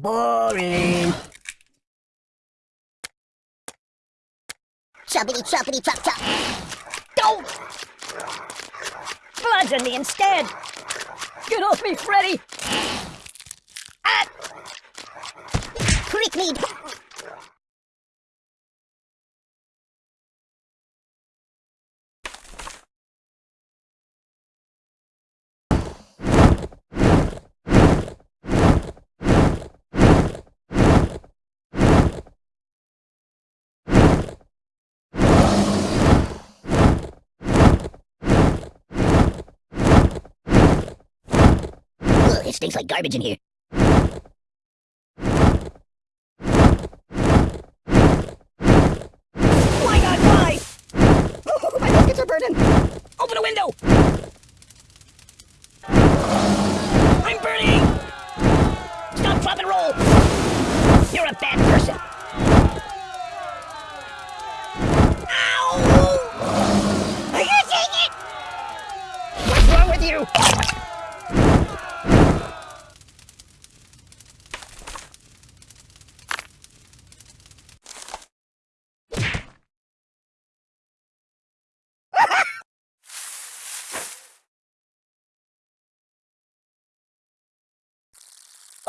Boring. Choppity choppity chop chop. Don't! Bludgeon me instead! Get off me, Freddy! Ah! Prick me. It stinks like garbage in here. Why not why? Oh, my biscuits are burning! Open a window! I'm burning! Stop, drop, and roll! You're a bad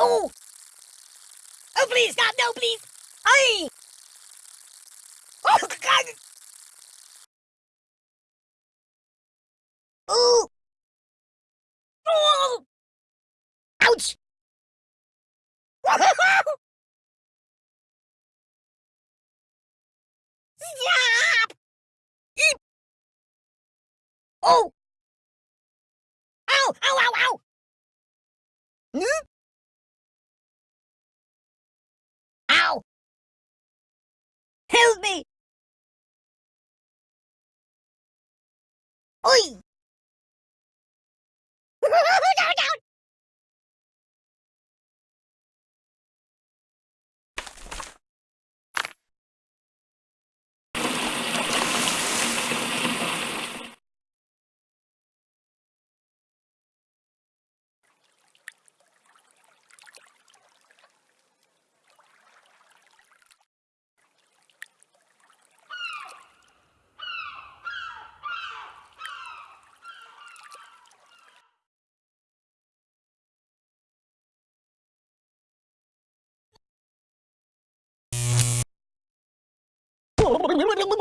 Oh! Oh, please, God, no, please! I. Oh, God! Oh! Oh! Ouch! Stop! Eep! Oh! Ow! Ow! Ow! Ow! Hmm?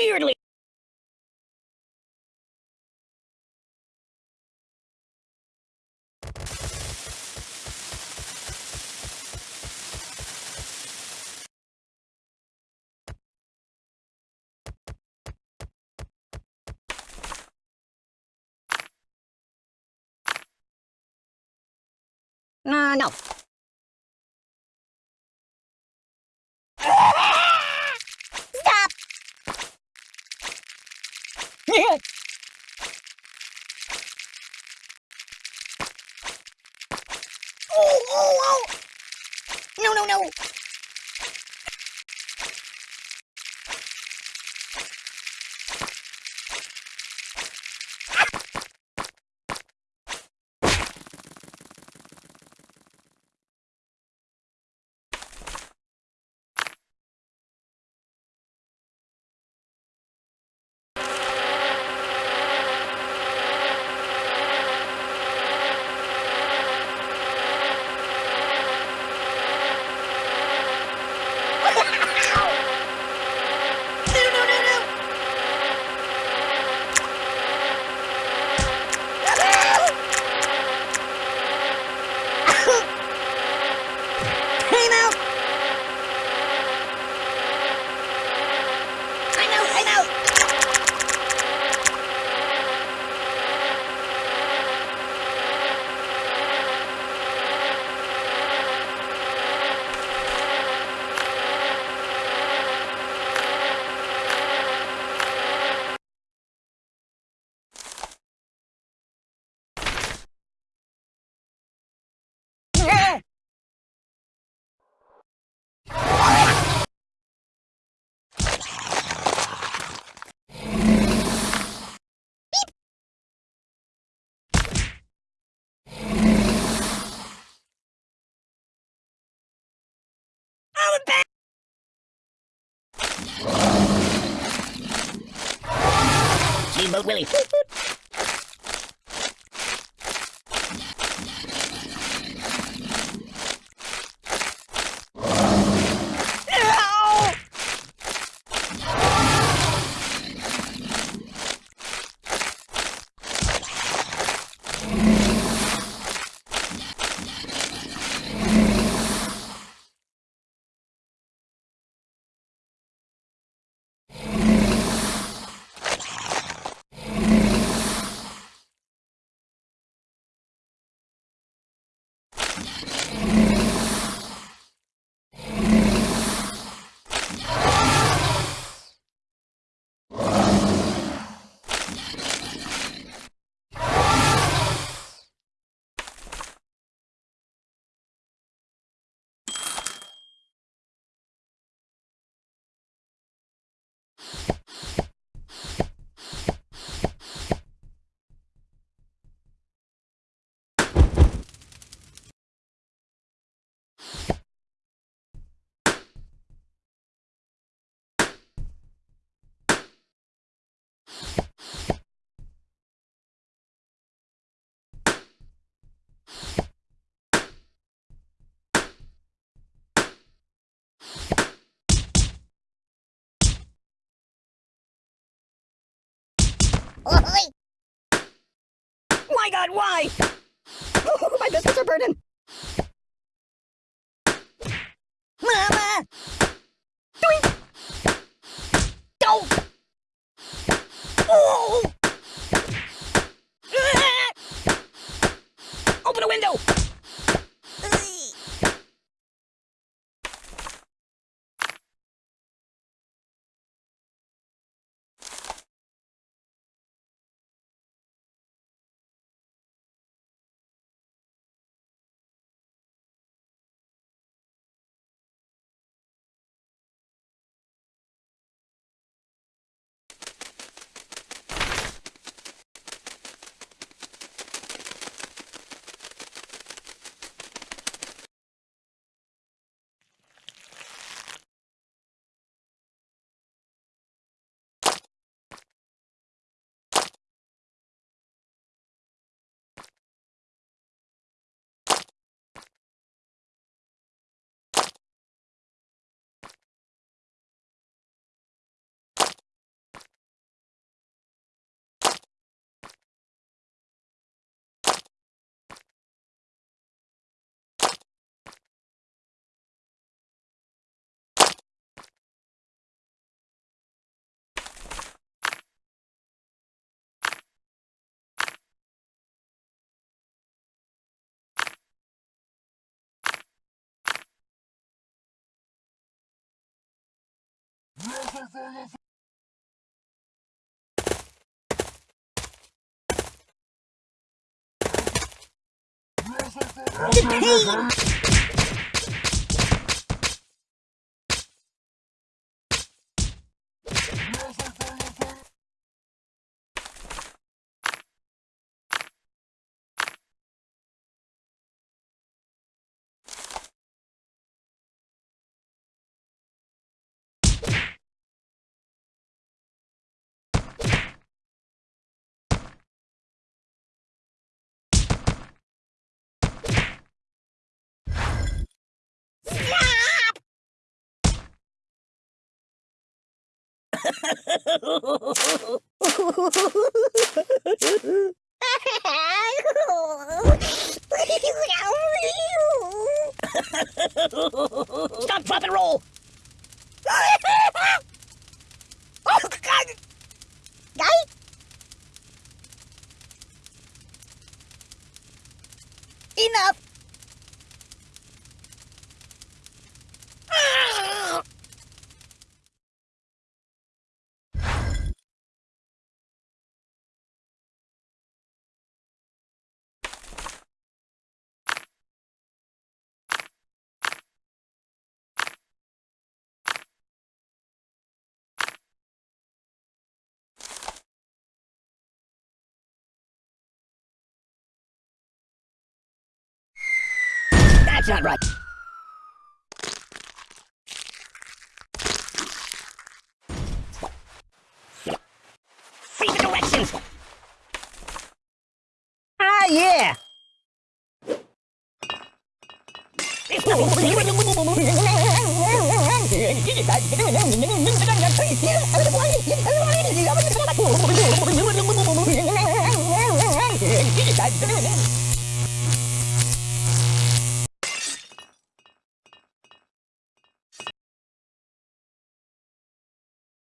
Weirdly. Uh, no. Stop. Oh, oh! No, no, no! Bad... Steamboat Willie. Ow! Oi! Oh, my God, why? Oh, my biscuits are burning. Mama! Doink! Oh! Oh! Open a window! Yippee! Stop, drop, and roll! not right. See the directions! Ah, yeah!